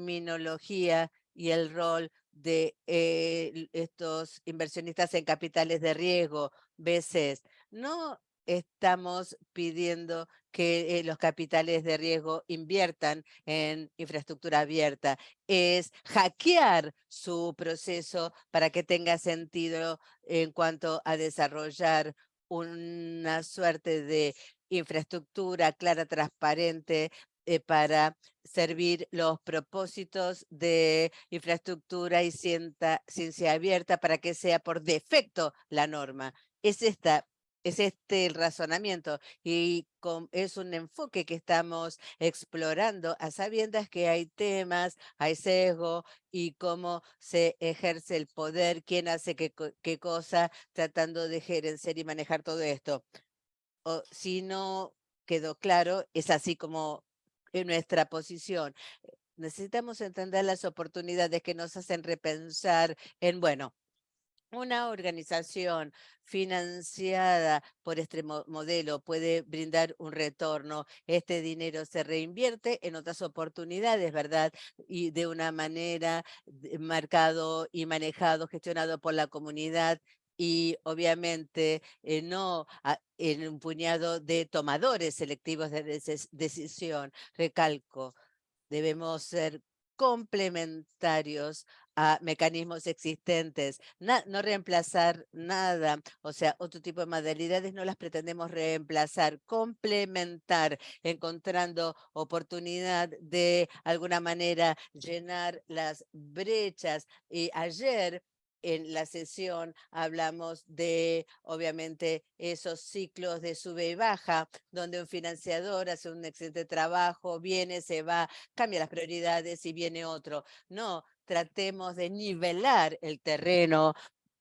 terminología y el rol de eh, estos inversionistas en capitales de riesgo, veces No estamos pidiendo que eh, los capitales de riesgo inviertan en infraestructura abierta, es hackear su proceso para que tenga sentido en cuanto a desarrollar una suerte de infraestructura clara, transparente, eh, para servir los propósitos de infraestructura y ciencia abierta para que sea por defecto la norma. Es esta es este el razonamiento y es un enfoque que estamos explorando a sabiendas que hay temas, hay sesgo y cómo se ejerce el poder, quién hace qué, qué cosa, tratando de gerenciar y manejar todo esto. O, si no quedó claro, es así como en nuestra posición. Necesitamos entender las oportunidades que nos hacen repensar en, bueno, una organización financiada por este modelo puede brindar un retorno. Este dinero se reinvierte en otras oportunidades, ¿verdad? Y de una manera marcado y manejado, gestionado por la comunidad y obviamente eh, no en un puñado de tomadores selectivos de decisión. Recalco, debemos ser complementarios a mecanismos existentes, no reemplazar nada, o sea, otro tipo de modalidades no las pretendemos reemplazar, complementar, encontrando oportunidad de alguna manera llenar las brechas. Y ayer en la sesión hablamos de, obviamente, esos ciclos de sube y baja, donde un financiador hace un excelente trabajo, viene, se va, cambia las prioridades y viene otro. No, tratemos de nivelar el terreno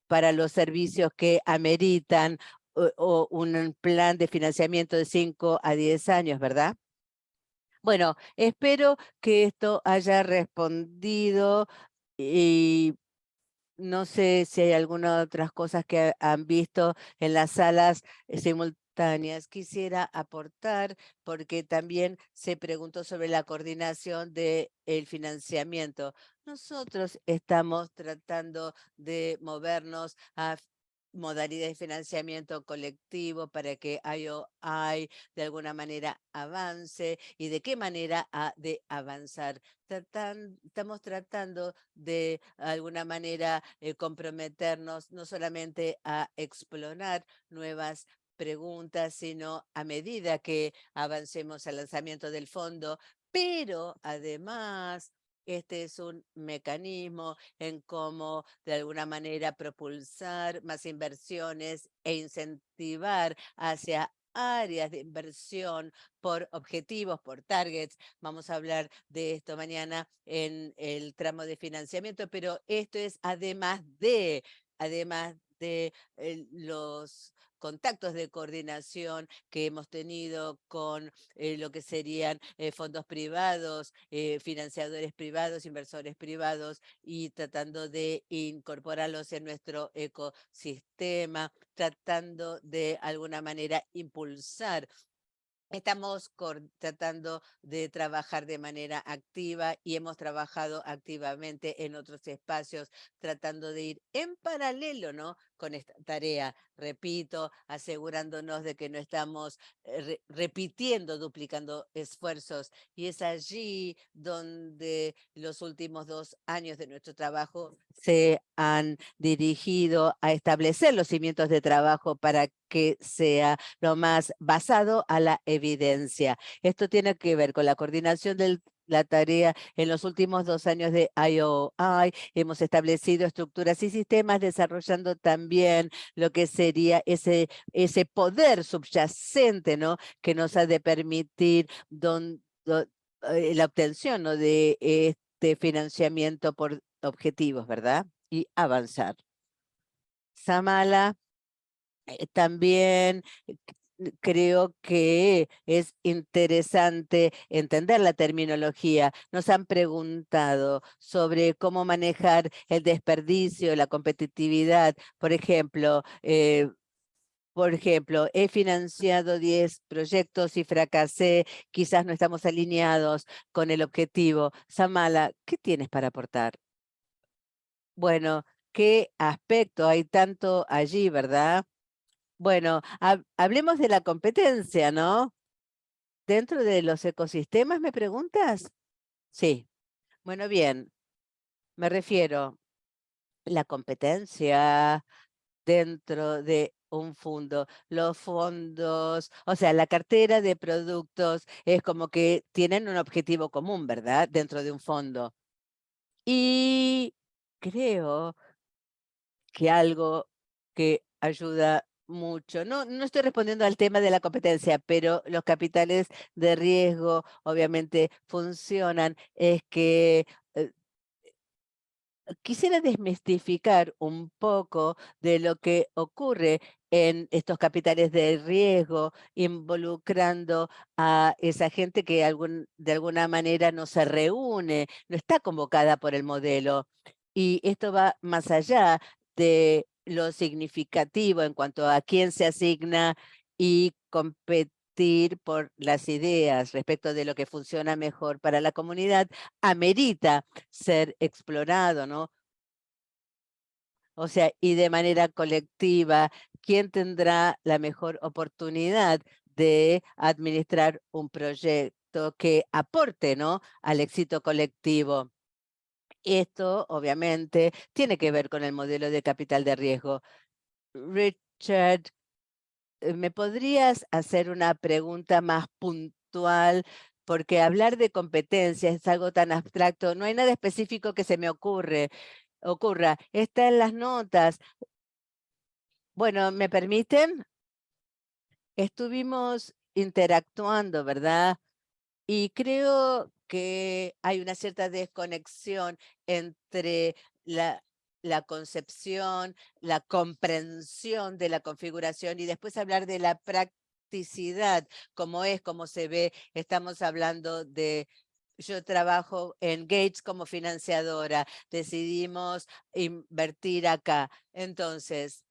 para los servicios que ameritan o, un plan de financiamiento de 5 a 10 años, ¿verdad? Bueno, espero que esto haya respondido y no sé si hay algunas otras cosas que han visto en las salas simultáneas. Quisiera aportar porque también se preguntó sobre la coordinación del el financiamiento. Nosotros estamos tratando de movernos a modalidad de financiamiento colectivo para que IOI de alguna manera avance y de qué manera ha de avanzar. estamos tratando de alguna manera eh, comprometernos no solamente a explorar nuevas preguntas, sino a medida que avancemos al lanzamiento del fondo, pero además este es un mecanismo en cómo de alguna manera propulsar más inversiones e incentivar hacia áreas de inversión por objetivos, por targets. Vamos a hablar de esto mañana en el tramo de financiamiento, pero esto es además de, además de eh, los contactos de coordinación que hemos tenido con eh, lo que serían eh, fondos privados, eh, financiadores privados, inversores privados y tratando de incorporarlos en nuestro ecosistema, tratando de alguna manera impulsar Estamos tratando de trabajar de manera activa y hemos trabajado activamente en otros espacios, tratando de ir en paralelo ¿no? Con esta tarea. Repito, asegurándonos de que no estamos eh, repitiendo, duplicando esfuerzos. Y es allí donde los últimos dos años de nuestro trabajo se han dirigido a establecer los cimientos de trabajo para que sea lo más basado a la evidencia. Esto tiene que ver con la coordinación de la tarea en los últimos dos años de IOI. Hemos establecido estructuras y sistemas desarrollando también lo que sería ese, ese poder subyacente ¿no? que nos ha de permitir eh, la obtención ¿no? de este financiamiento por objetivos, ¿verdad? Y avanzar. Samala, eh, también eh, creo que es interesante entender la terminología. Nos han preguntado sobre cómo manejar el desperdicio, la competitividad. Por ejemplo, eh, por ejemplo, he financiado 10 proyectos y fracasé, quizás no estamos alineados con el objetivo. Samala, ¿qué tienes para aportar? Bueno, ¿qué aspecto hay tanto allí, verdad? Bueno, hablemos de la competencia, ¿no? Dentro de los ecosistemas, ¿me preguntas? Sí. Bueno, bien. Me refiero la competencia dentro de un fondo. Los fondos, o sea, la cartera de productos es como que tienen un objetivo común, ¿verdad? Dentro de un fondo. Y creo que algo que ayuda mucho. No, no estoy respondiendo al tema de la competencia, pero los capitales de riesgo obviamente funcionan. Es que eh, quisiera desmistificar un poco de lo que ocurre en estos capitales de riesgo, involucrando a esa gente que de alguna manera no se reúne, no está convocada por el modelo. Y esto va más allá de lo significativo en cuanto a quién se asigna y competir por las ideas respecto de lo que funciona mejor para la comunidad, amerita ser explorado, ¿no? O sea, y de manera colectiva, ¿quién tendrá la mejor oportunidad de administrar un proyecto que aporte ¿no? al éxito colectivo? Esto, obviamente, tiene que ver con el modelo de capital de riesgo. Richard, eh, ¿me podrías hacer una pregunta más puntual? Porque hablar de competencia es algo tan abstracto. No hay nada específico que se me ocurre ocurra. Está en las notas. Bueno, ¿me permiten? Estuvimos interactuando, ¿verdad? Y creo que hay una cierta desconexión entre la, la concepción, la comprensión de la configuración y después hablar de la practicidad, como es, como se ve. Estamos hablando de yo trabajo en Gates como financiadora, decidimos invertir acá. Entonces,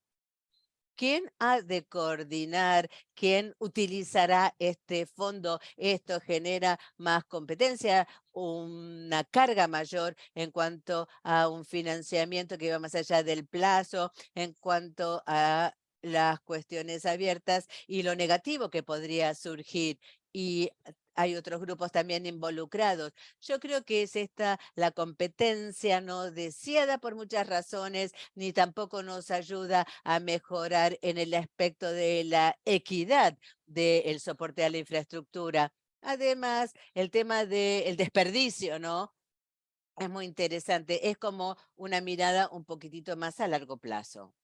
¿quién ha de coordinar? ¿Quién utilizará este fondo? Esto genera más competencia, una carga mayor en cuanto a un financiamiento que va más allá del plazo, en cuanto a las cuestiones abiertas y lo negativo que podría surgir. Y hay otros grupos también involucrados. Yo creo que es esta la competencia no deseada por muchas razones, ni tampoco nos ayuda a mejorar en el aspecto de la equidad del soporte a la infraestructura. Además, el tema del desperdicio, ¿no? Es muy interesante. Es como una mirada un poquitito más a largo plazo.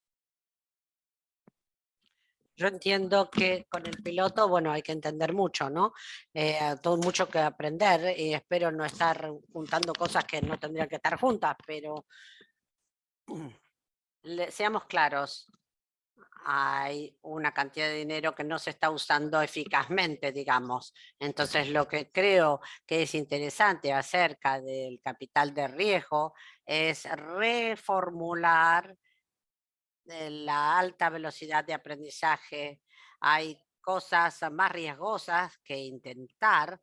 Yo entiendo que con el piloto, bueno, hay que entender mucho, ¿no? Eh, todo mucho que aprender y espero no estar juntando cosas que no tendrían que estar juntas, pero seamos claros, hay una cantidad de dinero que no se está usando eficazmente, digamos. Entonces, lo que creo que es interesante acerca del capital de riesgo es reformular la alta velocidad de aprendizaje, hay cosas más riesgosas que intentar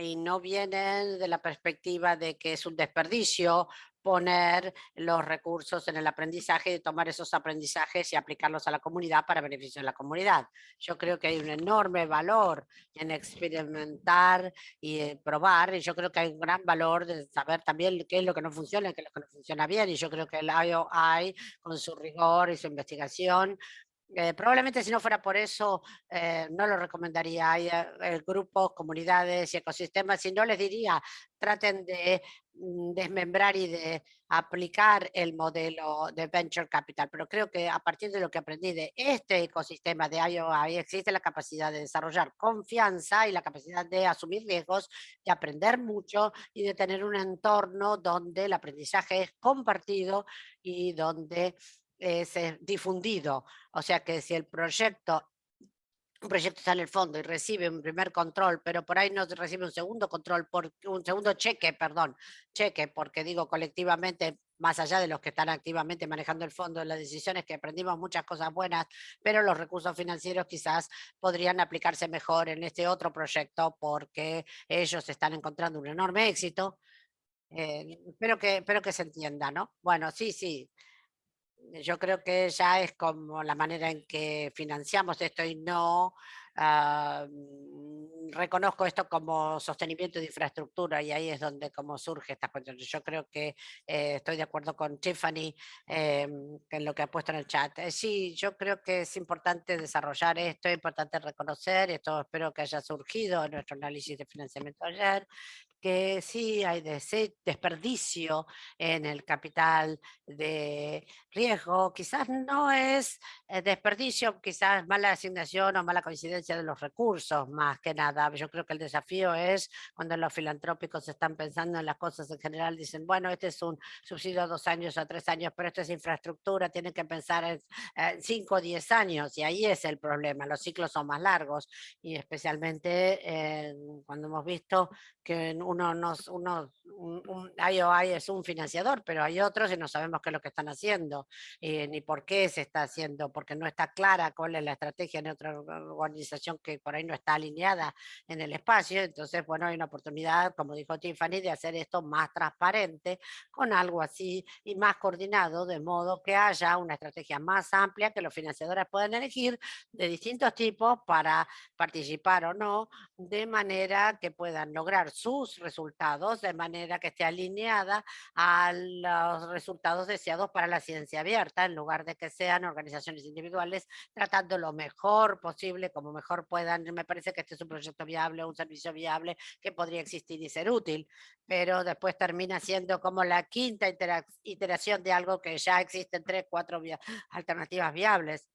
y no vienen de la perspectiva de que es un desperdicio poner los recursos en el aprendizaje y tomar esos aprendizajes y aplicarlos a la comunidad para beneficio de la comunidad. Yo creo que hay un enorme valor en experimentar y eh, probar y yo creo que hay un gran valor de saber también qué es lo que no funciona y qué es lo que no funciona bien y yo creo que el IOI con su rigor y su investigación eh, probablemente si no fuera por eso, eh, no lo recomendaría. Hay eh, grupos, comunidades y ecosistemas, y no les diría, traten de mm, desmembrar y de aplicar el modelo de Venture Capital. Pero creo que a partir de lo que aprendí de este ecosistema de IOI, existe la capacidad de desarrollar confianza y la capacidad de asumir riesgos, de aprender mucho y de tener un entorno donde el aprendizaje es compartido y donde es difundido. O sea que si el proyecto un proyecto está en el fondo y recibe un primer control, pero por ahí no recibe un segundo control, por, un segundo cheque, perdón, cheque, porque digo colectivamente, más allá de los que están activamente manejando el fondo, las decisiones que aprendimos muchas cosas buenas, pero los recursos financieros quizás podrían aplicarse mejor en este otro proyecto porque ellos están encontrando un enorme éxito. Eh, espero, que, espero que se entienda, ¿no? Bueno, sí, sí, yo creo que ya es como la manera en que financiamos esto y no ah, mm, reconozco esto como sostenimiento de infraestructura y ahí es donde como surge esta cuestión. Yo creo que eh, estoy de acuerdo con Tiffany em, en lo que ha puesto en el chat. Eh, sí, yo creo que es importante desarrollar esto, es importante reconocer, esto espero que haya surgido en nuestro análisis de financiamiento ayer, que sí hay desperdicio en el capital de riesgo. Quizás no es eh, desperdicio, quizás mala asignación o mala coincidencia de los recursos, más que nada. Yo creo que el desafío es cuando los filantrópicos están pensando en las cosas en general, dicen, bueno, este es un subsidio a dos años o tres años, pero esto es infraestructura, tienen que pensar en cinco o diez años, y ahí es el problema. Los ciclos son más largos, y especialmente cuando hemos visto que uno, nos, uno un, IOI es un financiador, pero hay otros y no sabemos qué es lo que están haciendo, eh, ni por qué se está haciendo, porque no está clara cuál es la estrategia en otra organización que por ahí no está alineada en el espacio. Entonces, bueno, hay una oportunidad, como dijo Tiffany, de hacer esto más transparente, con algo así y más coordinado, de modo que haya una estrategia más amplia que los financiadores puedan elegir de distintos tipos para participar o no, de manera que puedan lograr sus resultados, de manera que esté alineada a los resultados deseados para la ciencia abierta, en lugar de que sean organizaciones individuales tratando lo mejor posible, como mejor puedan. Me parece que este es un proyecto viable, un servicio viable que podría existir y ser útil, pero después termina siendo como la quinta iteración de algo que ya existen tres, cuatro alternativas viables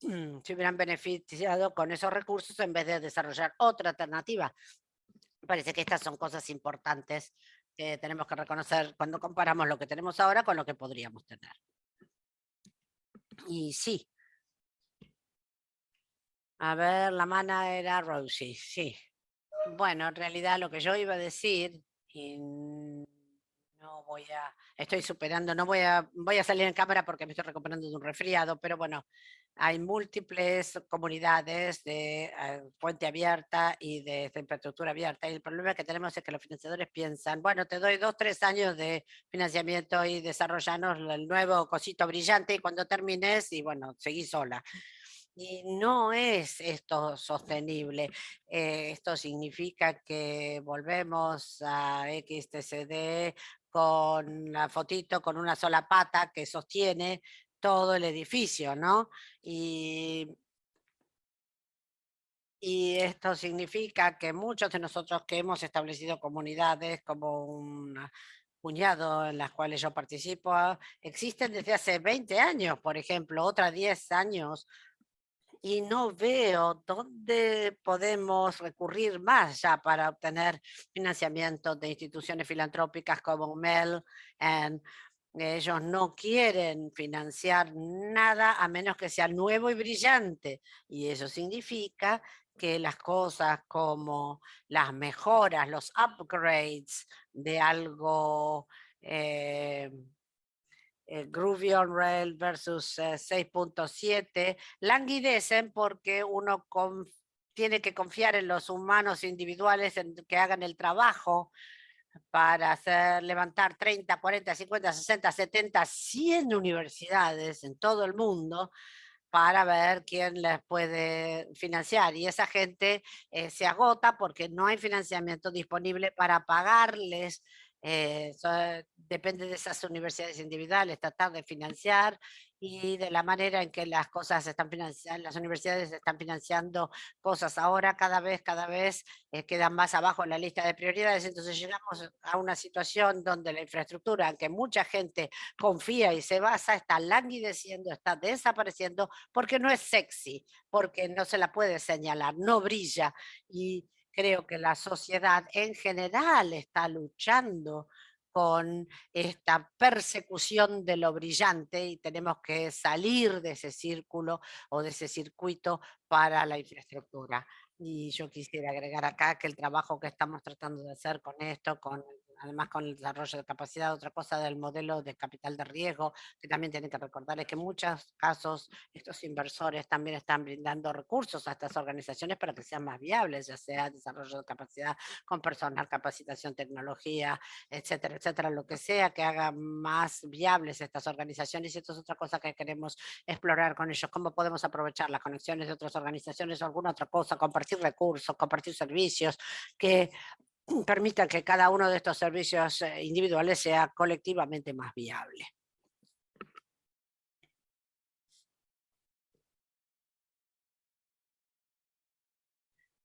se hubieran beneficiado con esos recursos en vez de desarrollar otra alternativa. Parece que estas son cosas importantes que tenemos que reconocer cuando comparamos lo que tenemos ahora con lo que podríamos tener. Y sí. A ver, la mana era Rosie, sí. Bueno, en realidad lo que yo iba a decir, y voy a, estoy superando, no voy a, voy a salir en cámara porque me estoy recuperando de un resfriado, pero bueno, hay múltiples comunidades de fuente eh, abierta y de infraestructura abierta. Y el problema que tenemos es que los financiadores piensan, bueno, te doy dos, tres años de financiamiento y desarrollanos el nuevo cosito brillante y cuando termines, y bueno, seguí sola. Y no es esto sostenible. Eh, esto significa que volvemos a XTCD con la fotito con una sola pata que sostiene todo el edificio, ¿no? Y, y esto significa que muchos de nosotros que hemos establecido comunidades como un puñado en las cuales yo participo, existen desde hace 20 años, por ejemplo, otras 10 años, y no veo dónde podemos recurrir más ya para obtener financiamiento de instituciones filantrópicas como MEL and ellos no quieren financiar nada a menos que sea nuevo y brillante. Y eso significa que las cosas como las mejoras, los upgrades de algo eh, eh Groovy on Rail versus 6.7 eh, languidecen porque uno tiene que confiar en los humanos individuales en que hagan el trabajo para hacer levantar 30, 40, 50, 60, 70, 100 universidades en todo el mundo para ver quién les puede financiar. Y esa gente eh, se agota porque no hay financiamiento disponible para pagarles eh, depende de esas universidades individuales, tratar de financiar y de la manera en que las cosas están financiando, las universidades están financiando cosas. Ahora cada vez, cada vez eh, quedan más abajo en la lista de prioridades, entonces llegamos a una situación donde la infraestructura en que mucha gente confía y se basa está languideciendo, está desapareciendo porque no es sexy, porque no se la puede señalar, no brilla y creo que la sociedad en general está luchando con esta persecución de lo brillante y tenemos que salir de ese círculo o de ese circuito para la infraestructura. Y yo quisiera agregar acá que el trabajo que estamos tratando de hacer con esto, con además con el desarrollo de capacidad, otra cosa del modelo de capital de riesgo, que también tienen que recordar es que en muchos casos estos inversores también están brindando recursos a estas organizaciones para que sean más viables, ya sea desarrollo de capacidad con personal, capacitación, tecnología, etcétera, etcétera, lo que sea que haga más viables estas organizaciones y esto es otra cosa que queremos explorar con ellos, cómo podemos aprovechar las conexiones de otras organizaciones o alguna otra cosa, compartir recursos, compartir servicios, que permitan que cada uno de estos servicios eh, individuales sea colectivamente más viable.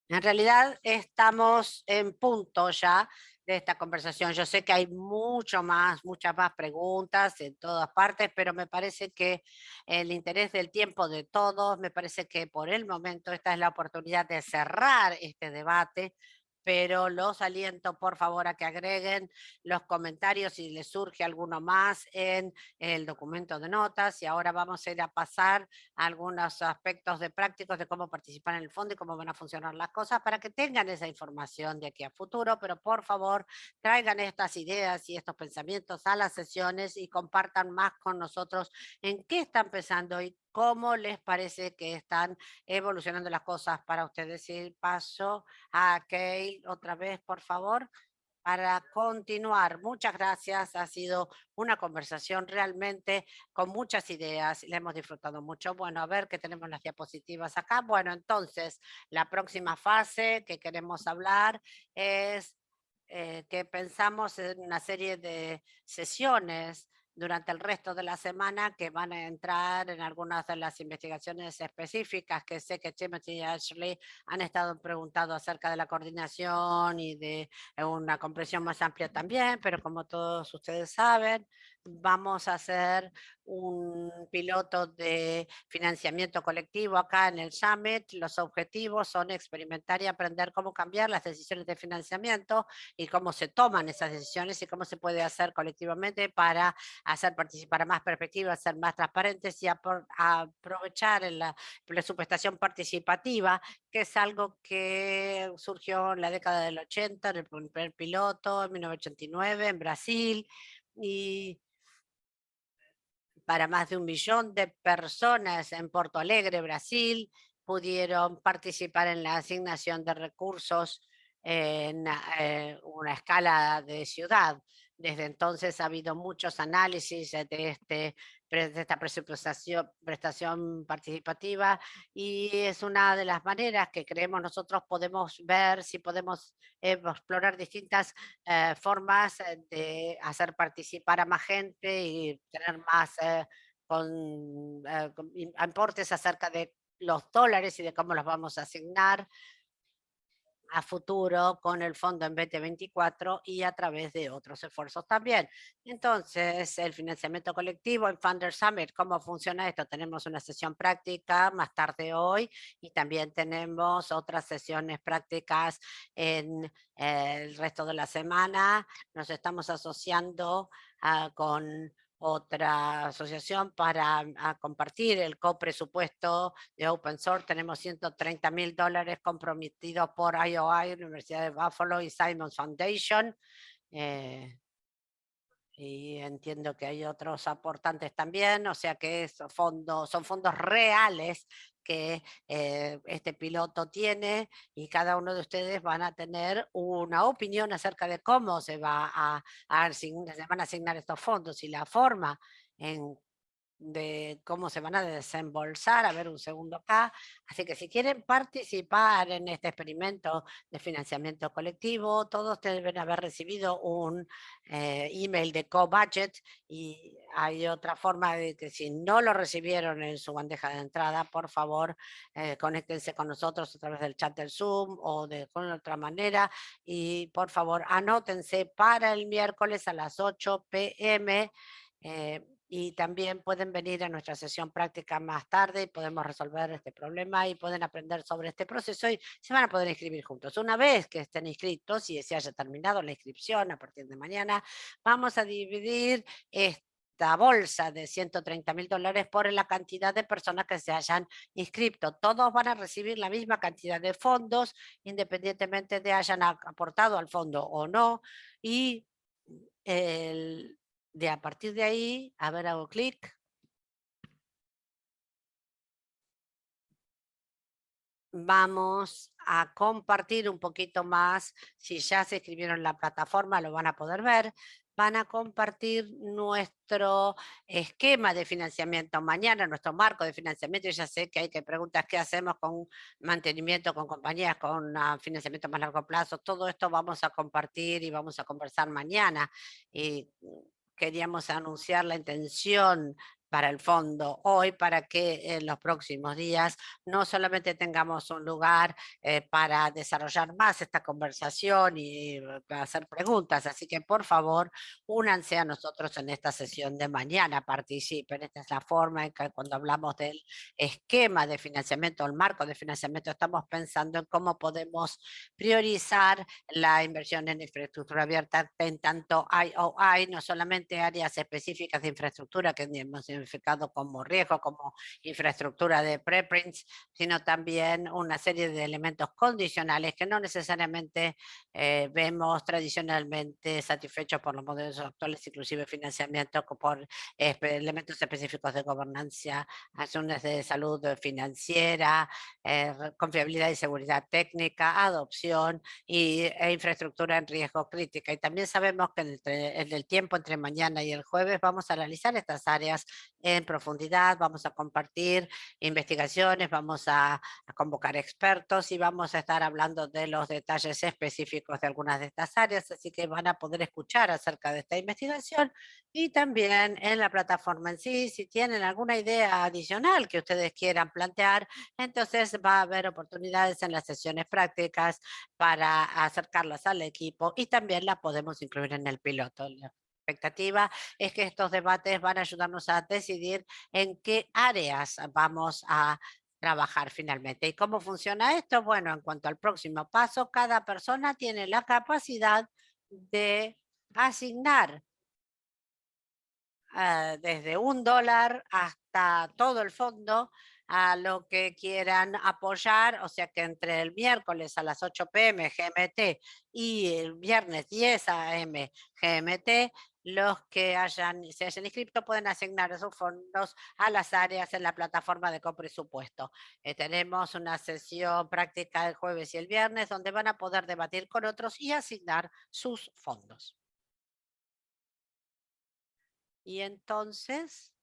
En realidad estamos en punto ya de esta conversación. Yo sé que hay mucho más, muchas más preguntas en todas partes, pero me parece que el interés del tiempo de todos, me parece que por el momento esta es la oportunidad de cerrar este debate pero los aliento por favor a que agreguen los comentarios si les surge alguno más en el documento de notas y ahora vamos a ir a pasar algunos aspectos de prácticos de cómo participar en el fondo y cómo van a funcionar las cosas para que tengan esa información de aquí a futuro, pero por favor traigan estas ideas y estos pensamientos a las sesiones y compartan más con nosotros en qué están pensando y ¿Cómo les parece que están evolucionando las cosas para ustedes? Y paso a Kay otra vez, por favor, para continuar. Muchas gracias. Ha sido una conversación realmente con muchas ideas. Le hemos disfrutado mucho. Bueno, a ver que tenemos las diapositivas acá. Bueno, entonces, la próxima fase que queremos hablar es eh, que pensamos en una serie de sesiones durante el resto de la semana que van a entrar en algunas de las investigaciones específicas que sé que Timothy y Ashley han estado preguntando acerca de la coordinación y de una comprensión más amplia también, pero como todos ustedes saben, vamos a hacer un piloto de financiamiento colectivo acá en el Summit. Los objetivos son experimentar y aprender cómo cambiar las decisiones de financiamiento y cómo se toman esas decisiones y cómo se puede hacer colectivamente para hacer participar a más perspectivas, ser más transparentes y aprovechar la presupuestación participativa, que es algo que surgió en la década del 80, en el primer piloto, en 1989 en Brasil, y para más de un millón de personas en Porto Alegre, Brasil, pudieron participar en la asignación de recursos en eh, una escala de ciudad. Desde entonces ha habido muchos análisis de, este, de esta presupuestación, prestación participativa y es una de las maneras que creemos nosotros podemos ver si podemos explorar distintas eh, formas de hacer participar a más gente y tener más eh, con, aportes acerca de los dólares y de cómo los vamos a asignar a futuro con el fondo en 2024 y a través de otros esfuerzos también. Entonces, el financiamiento colectivo en Funder Summit, ¿cómo funciona esto? Tenemos una sesión práctica más tarde hoy y también tenemos otras sesiones prácticas en el resto de la semana. Nos estamos asociando ah, con otra asociación para mm, compartir el copresupuesto de Open Source. Tenemos 130 mil dólares comprometidos por IOI, Universidad de Buffalo y Simons Foundation. Eh, y entiendo que hay otros aportantes también, o sea que fondos, son fondos reales que eh, este piloto tiene y cada uno de ustedes van a tener una opinión acerca de cómo se, va a, a se van a asignar estos fondos y la forma en de cómo se van a desembolsar, a ver un segundo acá. Así que si quieren participar en este experimento de financiamiento colectivo, todos deben haber recibido un eh, email de co-budget y hay otra forma de que si no lo recibieron en su bandeja de entrada, por favor, eh, conéctense con nosotros a través del chat del Zoom o de con otra manera y por favor anótense para el miércoles a las 8 pm y también pueden venir a nuestra sesión práctica más tarde y podemos resolver este problema y pueden aprender sobre este proceso y se van a poder inscribir juntos. Una vez que estén inscritos y se haya terminado la inscripción a partir de mañana, vamos a dividir esta bolsa de 130 mil dólares por la cantidad de personas que se hayan inscrito. Todos van a recibir la misma cantidad de fondos, independientemente de hayan aportado al fondo o no. Y el, de a partir de ahí, a ver, hago clic. Vamos a compartir un poquito más. Si ya se inscribieron en la plataforma, lo van a poder ver. Van a compartir nuestro esquema de financiamiento mañana, nuestro marco de financiamiento. Ya sé que hay que preguntar qué hacemos con mantenimiento, con compañías, con ah, financiamiento más largo plazo. Todo esto vamos a compartir y vamos a conversar mañana. Queríamos anunciar la intención para el fondo hoy para que en los próximos días no solamente tengamos un lugar eh, para desarrollar más esta conversación y eh, hacer preguntas, así que por favor únanse a nosotros en esta sesión de mañana, participen, esta es la forma en que cuando hablamos del esquema de financiamiento, el marco de financiamiento, estamos pensando en cómo podemos priorizar la inversión en infraestructura abierta en tanto IOI, no solamente áreas específicas de infraestructura que hemos como riesgo, como infraestructura de preprints, sino también una serie de elementos condicionales que no necesariamente eh, vemos tradicionalmente satisfechos por los modelos actuales, inclusive financiamiento por elementos específicos de gobernanza, acciones de salud financiera, eh, confiabilidad y seguridad técnica, adopción y, e infraestructura en riesgo crítica. Y también sabemos que en el tiempo entre mañana y el jueves vamos a analizar estas áreas en profundidad, vamos a compartir investigaciones, vamos a, convocar expertos y vamos a estar hablando de los detalles específicos de algunas de estas áreas, así que van a poder escuchar acerca de esta investigación y también en la plataforma en sí, si tienen alguna idea adicional que ustedes quieran plantear, entonces va a haber oportunidades en las sesiones prácticas para acercarlas al equipo y también la podemos incluir en el piloto expectativa es que estos debates van a ayudarnos a decidir en qué áreas vamos a trabajar finalmente. ¿Y cómo funciona esto? Bueno, en cuanto al próximo paso, cada persona tiene la capacidad de asignar eh, desde un dólar hasta todo el fondo a lo que quieran apoyar, o sea que entre el miércoles a las 8 pm GMT y el viernes 10 am GMT los que hayan, se hayan inscrito pueden asignar esos fondos a las áreas en la plataforma de copresupuesto. Eh, tenemos una sesión práctica el jueves y el viernes donde van a poder debatir con otros y asignar sus fondos. Y entonces,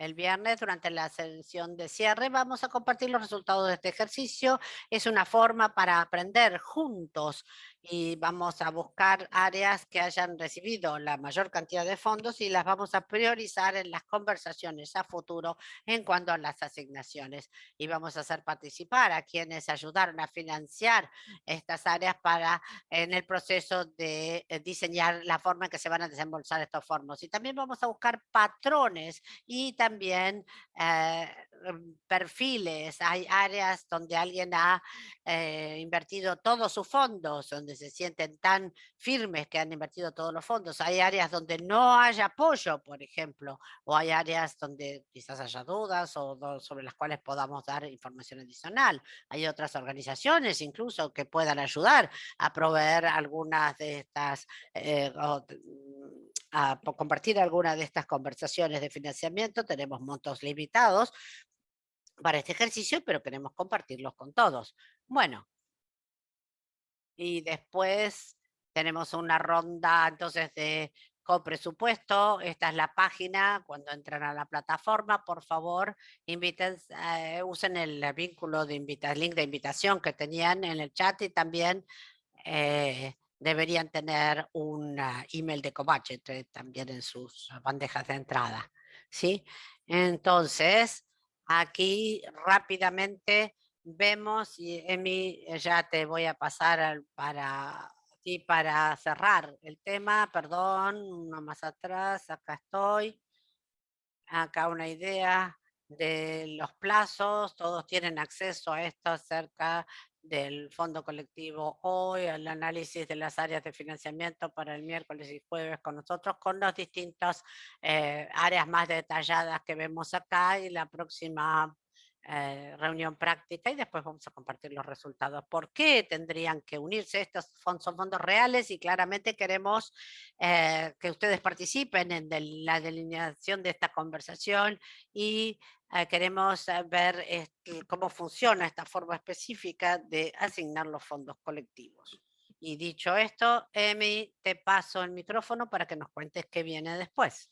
el viernes, durante la sesión de cierre, vamos a compartir los resultados de este ejercicio. Es una forma para aprender juntos y vamos a buscar áreas que hayan recibido la mayor cantidad de fondos y las vamos a priorizar en las conversaciones a futuro en cuanto a las asignaciones. Y vamos a hacer participar a quienes ayudaron a financiar estas áreas para en el proceso de eh, diseñar la forma en que se van a desembolsar estos fondos. Y también vamos a buscar patrones y también eh, em, perfiles. Hay áreas donde alguien ha eh, invertido todos sus fondos, donde se sienten tan firmes que han invertido todos los fondos. Hay áreas donde no hay apoyo, por ejemplo, o hay áreas donde quizás haya dudas o sobre las cuales podamos dar información adicional. Hay otras organizaciones incluso que puedan ayudar a proveer algunas de estas, eh, mm, a compartir algunas de estas conversaciones de financiamiento. Tenemos montos limitados para este ejercicio, pero queremos compartirlos con todos. Bueno, y después tenemos una ronda entonces de copresupuesto. Esta es la página. Cuando entran a la plataforma, por favor, inviten, eh, usen el vínculo de invita link de invitación que tenían en el chat y también eh, deberían tener un email de eh, también en sus bandejas de entrada. ¿sí? Entonces, aquí rápidamente vemos y Emi ya te voy a pasar para Y para cerrar el tema, perdón, uno más atrás, acá estoy. Acá una idea de los plazos, todos tienen acceso a esto acerca del fondo colectivo hoy, el análisis de las áreas de financiamiento para el miércoles y jueves con nosotros, con las distintas eh, áreas más detalladas que vemos acá y la próxima eh, reunión práctica y después vamos a compartir los resultados. ¿Por qué tendrían que unirse? Estos fondos son fondos reales y claramente queremos eh, que ustedes participen en la delineación de esta conversación y eh, queremos ver este, cómo funciona esta forma específica de asignar los fondos colectivos. Y dicho esto, Emi, te paso el micrófono para que nos cuentes qué viene después.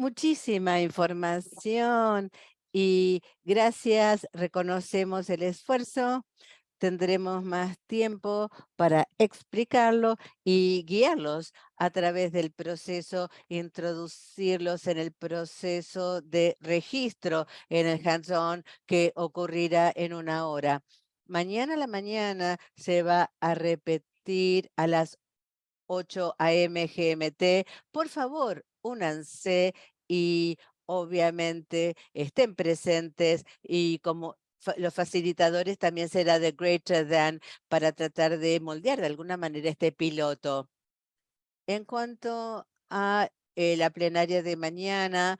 Muchísima información y gracias, reconocemos el esfuerzo, tendremos más tiempo para explicarlo y guiarlos a través del proceso, introducirlos en el proceso de registro en el hands-on que ocurrirá en una hora. Mañana a la mañana se va a repetir a las 8 a.m. GMT. Por favor, únanse y obviamente estén presentes y como los facilitadores también será de Greater Than para tratar de moldear de alguna manera este piloto. En cuanto a eh, la plenaria de mañana,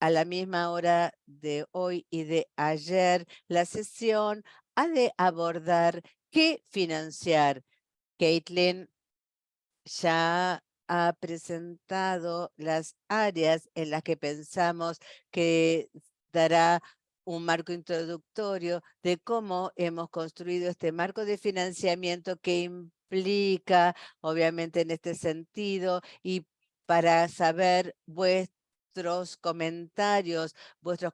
a la misma hora de hoy y de ayer, la sesión ha de abordar qué financiar. Caitlin ya ha presentado las áreas en las que pensamos que dará un marco introductorio de cómo hemos construido este marco de financiamiento que implica, obviamente en este sentido, y para saber vuestros comentarios, vuestros,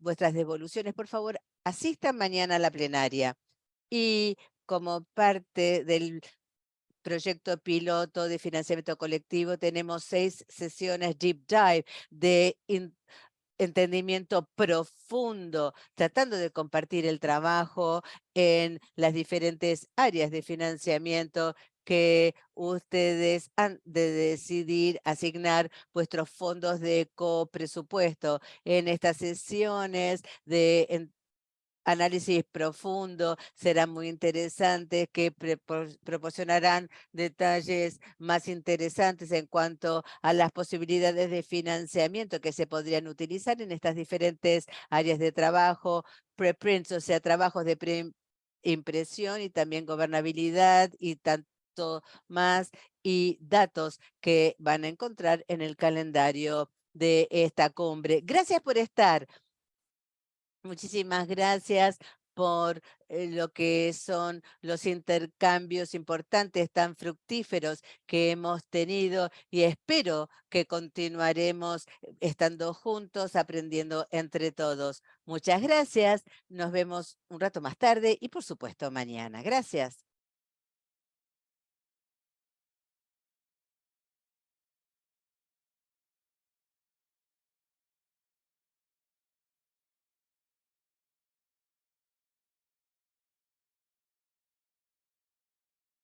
vuestras devoluciones, por favor, asistan mañana a la plenaria. Y como parte del proyecto piloto de financiamiento colectivo, tenemos seis sesiones deep dive de entendimiento profundo, tratando de compartir el trabajo en las diferentes áreas de financiamiento que ustedes han de decidir asignar vuestros fondos de copresupuesto. En estas sesiones de análisis profundo, serán muy interesantes, que proporcionarán detalles más interesantes en cuanto a las posibilidades de financiamiento que se podrían utilizar en estas diferentes áreas de trabajo, preprints, o sea, trabajos de impresión y también gobernabilidad y tanto más y datos que van a encontrar en el calendario de esta cumbre. Gracias por estar. Muchísimas gracias por eh, lo que son los intercambios importantes tan fructíferos que hemos tenido y espero que continuaremos eh, estando juntos, aprendiendo entre todos. Muchas gracias, nos vemos un rato más tarde y por supuesto mañana. Gracias.